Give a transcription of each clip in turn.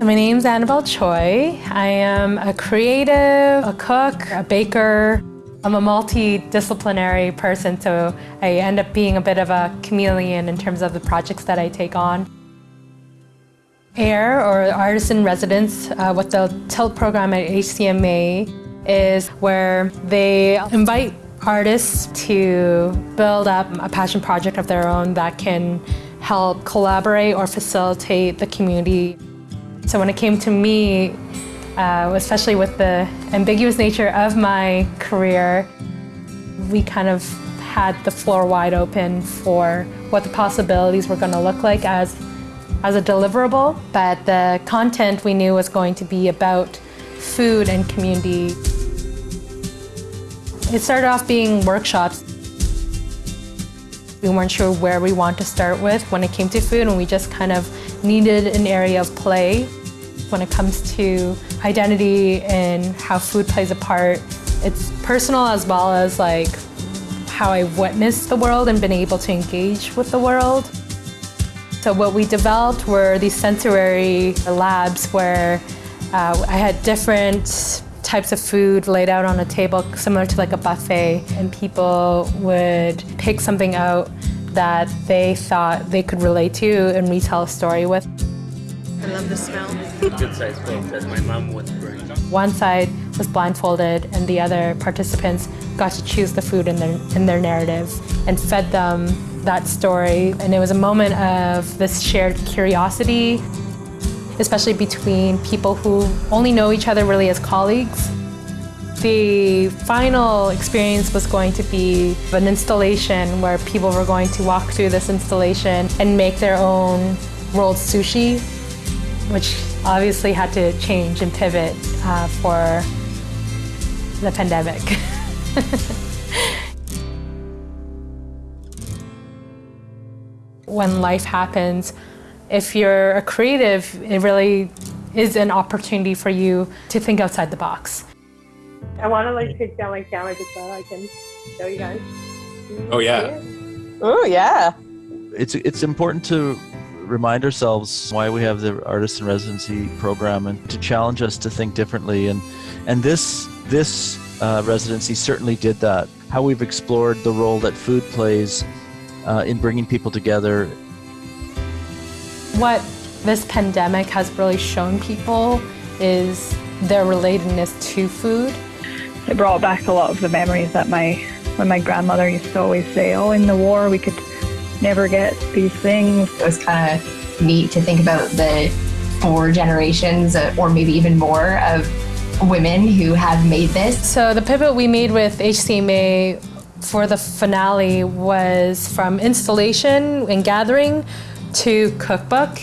My name's Annabelle Choi. I am a creative, a cook, a baker. I'm a multidisciplinary person, so I end up being a bit of a chameleon in terms of the projects that I take on. AIR, or Artist in Residence, uh, what the TILT program at HCMA is where they invite artists to build up a passion project of their own that can help collaborate or facilitate the community so when it came to me, uh, especially with the ambiguous nature of my career, we kind of had the floor wide open for what the possibilities were going to look like as, as a deliverable. But the content we knew was going to be about food and community. It started off being workshops. We weren't sure where we want to start with when it came to food and we just kind of needed an area of play when it comes to identity and how food plays a part. It's personal as well as like how I witnessed the world and been able to engage with the world. So what we developed were these sensory labs where uh, I had different types of food laid out on a table similar to like a buffet and people would pick something out that they thought they could relate to and retell a story with. I love the smell. Good sized folks, as my mom would bring. One side was blindfolded and the other participants got to choose the food in their, in their narrative and fed them that story. And it was a moment of this shared curiosity, especially between people who only know each other really as colleagues. The final experience was going to be an installation where people were going to walk through this installation and make their own rolled sushi which obviously had to change and pivot uh, for the pandemic. when life happens, if you're a creative, it really is an opportunity for you to think outside the box. I want to like take down my camera just so I can show you guys. Oh yeah. Oh yeah. It's it's important to remind ourselves why we have the artist in residency program and to challenge us to think differently and and this this uh, residency certainly did that how we've explored the role that food plays uh, in bringing people together what this pandemic has really shown people is their relatedness to food it brought back a lot of the memories that my when my grandmother used to always say oh in the war we could never get these things. It was kind of neat to think about the four generations uh, or maybe even more of women who have made this. So the pivot we made with HCMA for the finale was from installation and gathering to cookbook.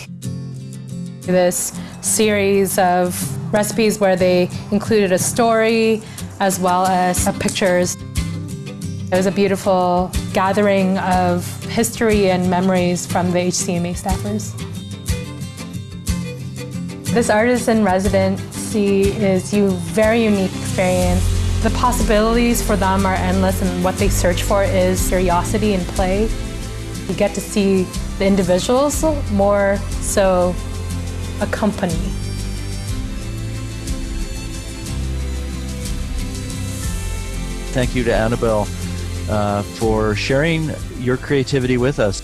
This series of recipes where they included a story as well as pictures. It was a beautiful gathering of history and memories from the HCMA staffers. This artist in residency is a very unique experience. The possibilities for them are endless and what they search for is curiosity and play. You get to see the individuals more so a company. Thank you to Annabelle uh, for sharing your creativity with us.